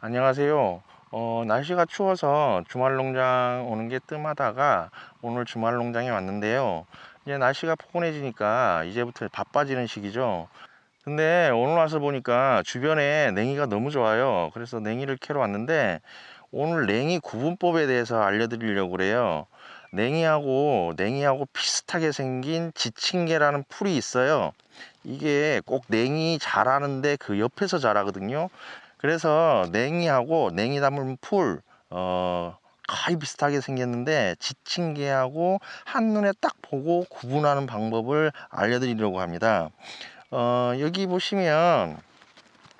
안녕하세요. 어, 날씨가 추워서 주말 농장 오는 게 뜸하다가 오늘 주말 농장에 왔는데요. 이제 날씨가 포근해지니까 이제부터 바빠지는 시기죠. 근데 오늘 와서 보니까 주변에 냉이가 너무 좋아요. 그래서 냉이를 캐러 왔는데 오늘 냉이 구분법에 대해서 알려드리려고 그래요. 냉이하고 냉이하고 비슷하게 생긴 지친개라는 풀이 있어요. 이게 꼭 냉이 자라는데 그 옆에서 자라거든요. 그래서 냉이하고 냉이 담은 풀, 어, 거의 비슷하게 생겼는데 지친 개하고 한눈에 딱 보고 구분하는 방법을 알려드리려고 합니다. 어, 여기 보시면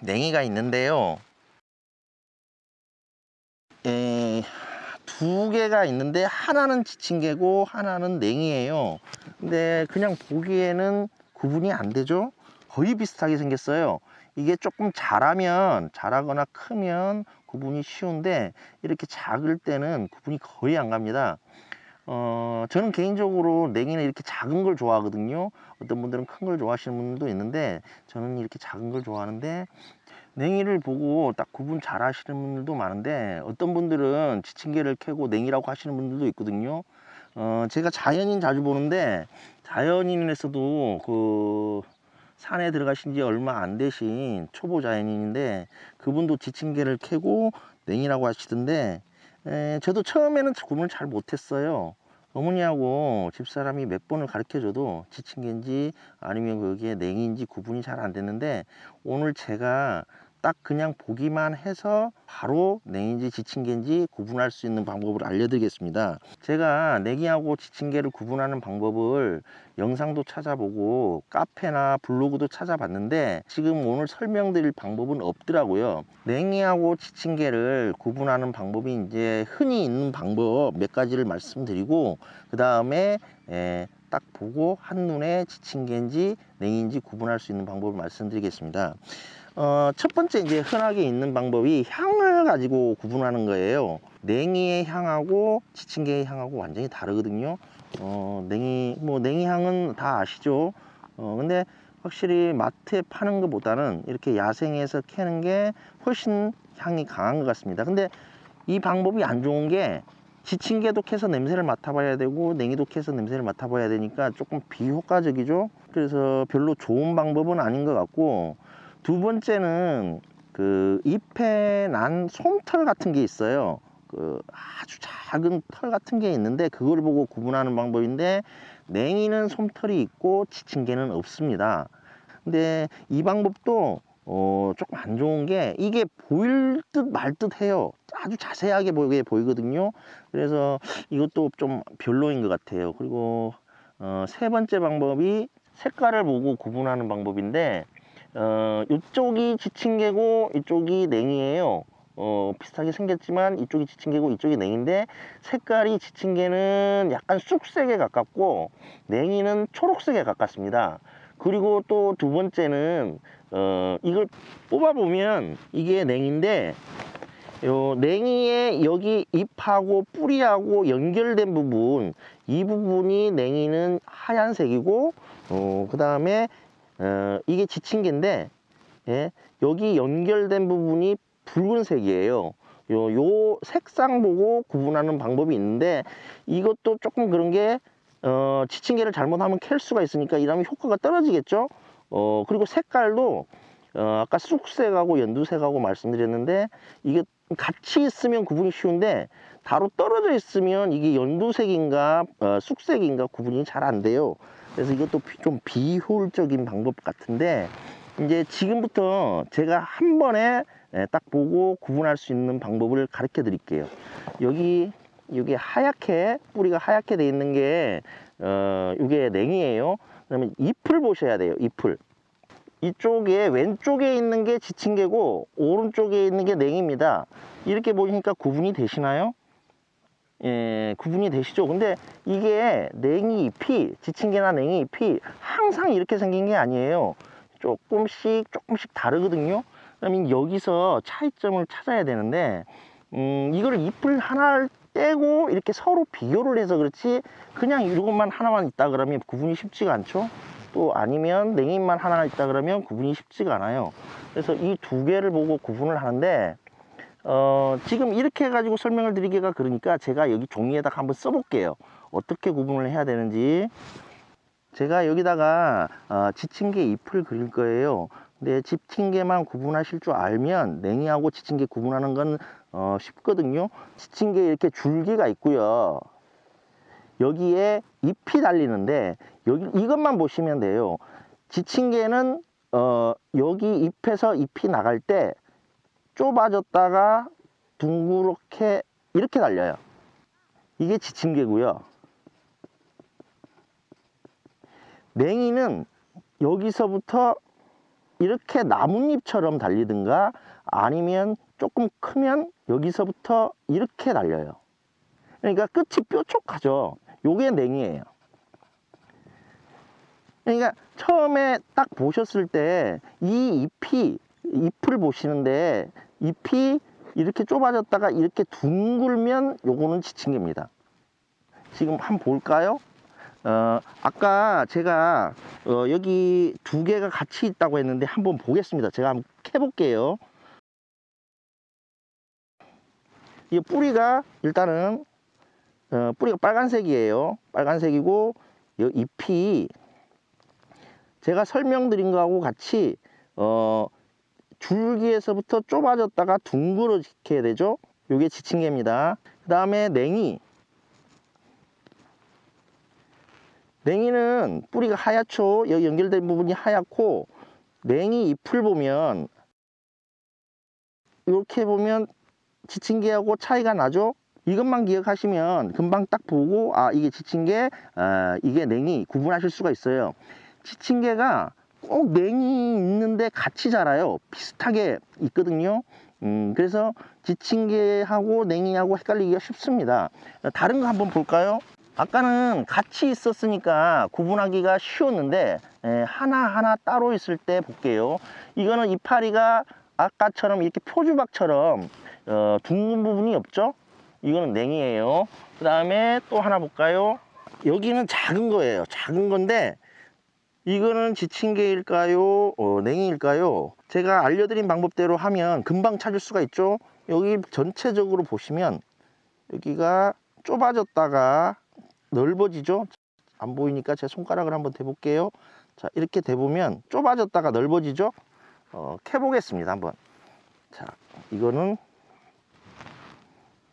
냉이가 있는데요. 에, 두 개가 있는데 하나는 지친 개고 하나는 냉이에요. 근데 그냥 보기에는 구분이 안 되죠? 거의 비슷하게 생겼어요. 이게 조금 자라면 자라거나 크면 구분이 쉬운데 이렇게 작을 때는 구분이 거의 안 갑니다. 어, 저는 개인적으로 냉이는 이렇게 작은 걸 좋아하거든요. 어떤 분들은 큰 걸 좋아하시는 분들도 있는데 저는 이렇게 작은 걸 좋아하는데 냉이를 보고 딱 구분 잘 하시는 분들도 많은데 어떤 분들은 지친개를 캐고 냉이라고 하시는 분들도 있거든요. 어, 제가 자연인 자주 보는데 자연인에서도 그 산에 들어가신 지 얼마 안 되신 초보 자연인인데 그분도 지친개를 캐고 냉이라고 하시던데 에, 저도 처음에는 구분을 잘 못했어요. 어머니하고 집사람이 몇 번을 가르쳐 줘도 지친개인지 아니면 그게 냉이인지 구분이 잘 안 됐는데 오늘 제가 딱 그냥 보기만 해서 바로 냉인지 지친개인지 구분할 수 있는 방법을 알려드리겠습니다. 제가 냉이하고 지친개를 구분하는 방법을 영상도 찾아보고 카페나 블로그도 찾아봤는데 지금 오늘 설명드릴 방법은 없더라고요. 냉이하고 지친개를 구분하는 방법이 이제 흔히 있는 방법 몇 가지를 말씀드리고 그 다음에 딱 보고 한눈에 지친 개인지 냉이인지 구분할 수 있는 방법을 말씀드리겠습니다. 어, 첫 번째 이제 흔하게 있는 방법이 향을 가지고 구분하는 거예요. 냉이의 향하고 지친개의 향하고 완전히 다르거든요. 어, 냉이, 뭐, 냉이 향은 다 아시죠? 어, 근데 확실히 마트에 파는 것보다는 이렇게 야생에서 캐는 게 훨씬 향이 강한 것 같습니다. 근데 이 방법이 안 좋은 게 지친개도 캐서 냄새를 맡아봐야 되고 냉이도 캐서 냄새를 맡아봐야 되니까 조금 비효과적이죠. 그래서 별로 좋은 방법은 아닌 것 같고 두 번째는 그 잎에 난 솜털 같은 게 있어요. 그 아주 작은 털 같은 게 있는데 그걸 보고 구분하는 방법인데 냉이는 솜털이 있고 지친 개는 없습니다. 근데 이 방법도 어 조금 안 좋은 게 이게 보일 듯 말 듯 해요. 아주 자세하게 보이게 보이거든요. 그래서 이것도 좀 별로인 것 같아요. 그리고 어 세 번째 방법이 색깔을 보고 구분하는 방법인데 어, 이쪽이 지친개고 이쪽이 냉이에요. 어, 비슷하게 생겼지만 이쪽이 지친개고 이쪽이 냉인데 색깔이 지친개는 약간 쑥색에 가깝고 냉이는 초록색에 가깝습니다. 그리고 또 두 번째는 어, 이걸 뽑아보면 이게 냉인데 요 냉이의 여기 잎하고 뿌리하고 연결된 부분 이 부분이 냉이는 하얀색이고 어, 그 다음에 어, 이게 지친개인데 예, 여기 연결된 부분이 붉은색이에요. 요, 요 색상 보고 구분하는 방법이 있는데 이것도 조금 그런 게 어, 지친개를 잘못하면 캘 수가 있으니까 이러면 효과가 떨어지겠죠. 어, 그리고 색깔도 어, 아까 쑥색하고 연두색하고 말씀드렸는데 이게 같이 있으면 구분이 쉬운데 바로 떨어져 있으면 이게 연두색인가 어, 쑥색인가 구분이 잘 안 돼요. 그래서 이것도 좀 비효율적인 방법 같은데 이제 지금부터 제가 한 번에 예, 딱 보고 구분할 수 있는 방법을 가르쳐 드릴게요. 여기 이게 하얗게 뿌리가 하얗게 돼 있는 게 어, 이게 냉이에요. 그러면 잎을 보셔야 돼요 잎을. 이쪽에 왼쪽에 있는 게 지친개고 오른쪽에 있는 게 냉입니다. 이렇게 보니까 구분이 되시나요? 예, 구분이 되시죠? 근데 이게 냉이 잎이, 지친개나 냉이 잎이 항상 이렇게 생긴 게 아니에요. 조금씩, 조금씩 다르거든요. 그러면 여기서 차이점을 찾아야 되는데, 음, 이걸 잎을 하나를 떼고 이렇게 서로 비교를 해서 그렇지, 그냥 이것만 하나만 있다 그러면 구분이 쉽지가 않죠? 또 아니면 냉이만 하나 있다 그러면 구분이 쉽지가 않아요. 그래서 이 두 개를 보고 구분을 하는데, 어, 지금 이렇게 해가지고 설명을 드리기가 그러니까 제가 여기 종이에다가 한번 써볼게요. 어떻게 구분을 해야 되는지. 제가 여기다가 어, 지침개 잎을 그릴 거예요. 근데 지침개만 구분하실 줄 알면 냉이하고 지침개 구분하는 건 어, 쉽거든요. 지침개 이렇게 줄기가 있고요. 여기에 잎이 달리는데 여기 이것만 보시면 돼요. 지침개는 어, 여기 잎에서 잎이 나갈 때 좁아졌다가 둥그렇게 이렇게 달려요. 이게 지침개고요. 냉이는 여기서부터 이렇게 나뭇잎처럼 달리든가 아니면 조금 크면 여기서부터 이렇게 달려요. 그러니까 끝이 뾰족하죠. 요게 냉이에요. 그러니까 처음에 딱 보셨을 때 이 잎이 잎을 보시는데 잎이 이렇게 좁아졌다가 이렇게 둥글면 요거는 지침개입니다. 지금 한번 볼까요? 어, 아까 제가 어, 여기 두 개가 같이 있다고 했는데 한번 보겠습니다. 제가 한번 캐볼게요. 이 뿌리가 일단은 어, 뿌리가 빨간색이에요. 빨간색이고 이 잎이 제가 설명드린 거하고 같이 어, 줄기에서부터 좁아졌다가 둥그러지게 되죠. 요게 지침개입니다. 그 다음에 냉이 냉이는 뿌리가 하얗죠. 여기 연결된 부분이 하얗고 냉이 잎을 보면 이렇게 보면 지침개하고 차이가 나죠. 이것만 기억하시면 금방 딱 보고 아 이게 지침개 아, 이게 냉이 구분하실 수가 있어요. 지침개가 꼭 냉이 있는데 같이 자라요. 비슷하게 있거든요. 음, 그래서 지침개하고 냉이하고 헷갈리기가 쉽습니다. 다른 거 한번 볼까요? 아까는 같이 있었으니까 구분하기가 쉬웠는데 에, 하나하나 따로 있을 때 볼게요. 이거는 이파리가 아까처럼 이렇게 표주박처럼 어, 둥근 부분이 없죠? 이거는 냉이에요. 그 다음에 또 하나 볼까요? 여기는 작은 거예요. 작은 건데 이거는 지침개일까요? 어, 냉이일까요? 제가 알려드린 방법대로 하면 금방 찾을 수가 있죠. 여기 전체적으로 보시면 여기가 좁아졌다가 넓어지죠. 안 보이니까 제 손가락을 한번 대볼게요. 자 이렇게 대보면 좁아졌다가 넓어지죠. 어, 캐보겠습니다. 한번. 자 이거는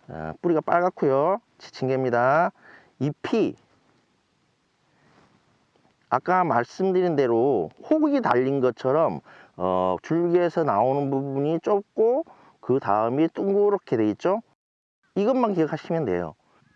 어, 뿌리가 빨갛고요. 지침개입니다. 잎이 아까 말씀드린 대로 호국이 달린 것처럼 어, 줄기에서 나오는 부분이 좁고 그 다음이 둥그렇게 돼 있죠. 이것만 기억하시면 돼요.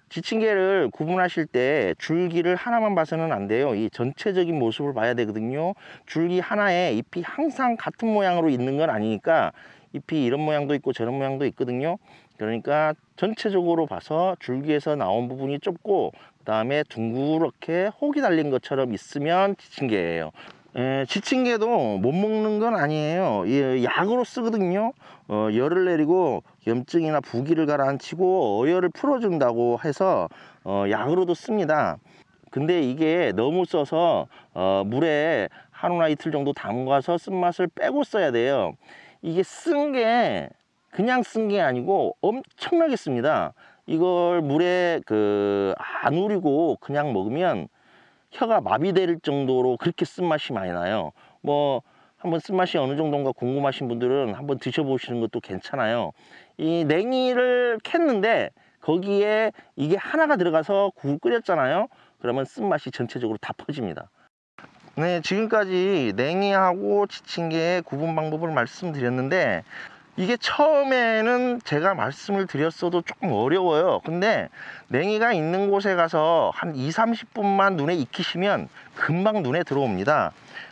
지침개를 구분하실 때 줄기를 하나만 봐서는 안 돼요. 이 전체적인 모습을 봐야 되거든요. 줄기 하나에 잎이 항상 같은 모양으로 있는 건 아니니까 잎이 이런 모양도 있고 저런 모양도 있거든요. 그러니까 전체적으로 봐서 줄기에서 나온 부분이 좁고 그 다음에 둥그렇게 혹이 달린 것처럼 있으면 지침개예요. 에, 지침개도 못 먹는 건 아니에요. 예, 약으로 쓰거든요. 어, 열을 내리고 염증이나 부기를 가라앉히고 어혈을 풀어준다고 해서 어, 약으로도 씁니다. 근데 이게 너무 써서 어, 물에 하루나 이틀 정도 담가서 쓴맛을 빼고 써야 돼요. 이게 쓴 게 그냥 쓴 게 아니고 엄청나게 씁니다. 이걸 물에 그 안 우리고 그냥 먹으면 혀가 마비될 정도로 그렇게 쓴맛이 많이 나요. 뭐 한번 쓴맛이 어느 정도인가 궁금하신 분들은 한번 드셔보시는 것도 괜찮아요. 이 냉이를 캤는데 거기에 이게 하나가 들어가서 국을 끓였잖아요. 그러면 쓴맛이 전체적으로 다 퍼집니다. 네, 지금까지 냉이하고 지침개의 구분 방법을 말씀드렸는데 이게 처음에는 제가 말씀을 드렸어도 조금 어려워요. 근데 냉이가 있는 곳에 가서 한 2, 30분만 눈에 익히시면 금방 눈에 들어옵니다.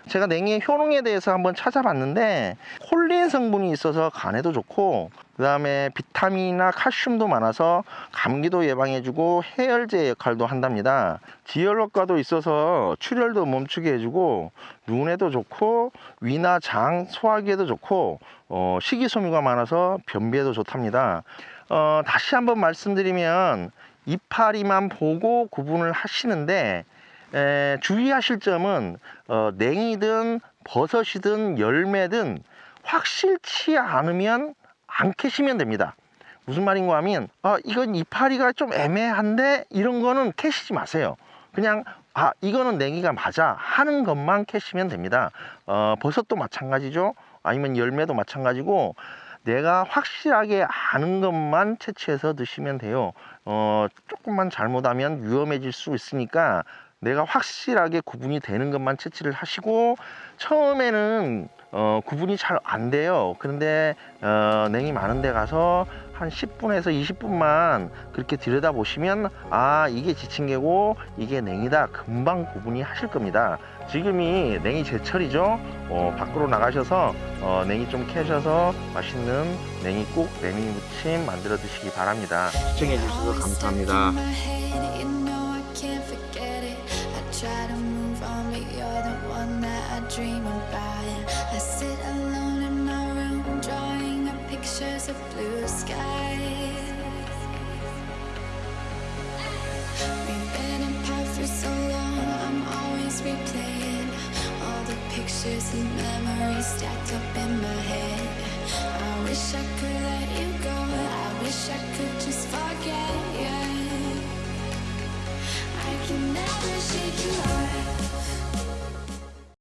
제가 냉이의 효능에 대해서 한번 찾아봤는데 콜린 성분이 있어서 간에도 좋고 그 다음에 비타민이나 칼슘도 많아서 감기도 예방해주고 해열제 역할도 한답니다. 지혈 효과도 있어서 출혈도 멈추게 해주고 눈에도 좋고 위나 장, 소화기에도 좋고 어, 식이섬유가 많아서 변비에도 좋답니다. 어, 다시 한번 말씀드리면 이파리만 보고 구분을 하시는데 에, 주의하실 점은 어, 냉이든 버섯이든 열매든 확실치 않으면 안 캐시면 됩니다. 무슨 말인가 하면 아 이건 이파리가 좀 애매한데 이런 거는 캐시지 마세요. 그냥 아 이거는 냉이가 맞아 하는 것만 캐시면 됩니다. 어, 버섯도 마찬가지죠. 아니면 열매도 마찬가지고 내가 확실하게 아는 것만 채취해서 드시면 돼요. 어, 조금만 잘못하면 위험해질 수 있으니까 내가 확실하게 구분이 되는 것만 채취를 하시고 처음에는 어, 구분이 잘 안 돼요. 그런데 어, 냉이 많은 데 가서 한 10분에서 20분만 그렇게 들여다 보시면 아 이게 지친개고 이게 냉이다 금방 구분이 하실 겁니다. 지금이 냉이 제철이죠. 어, 밖으로 나가셔서 어, 냉이 좀 캐셔서 맛있는 냉이국, 냉이 무침 만들어 드시기 바랍니다. 시청해 주셔서 감사합니다. Of blue skies. We've been apart for so long, I'm always replaying all the pictures and memories stacked up in my head. I wish I could let you go, I wish I could just fall.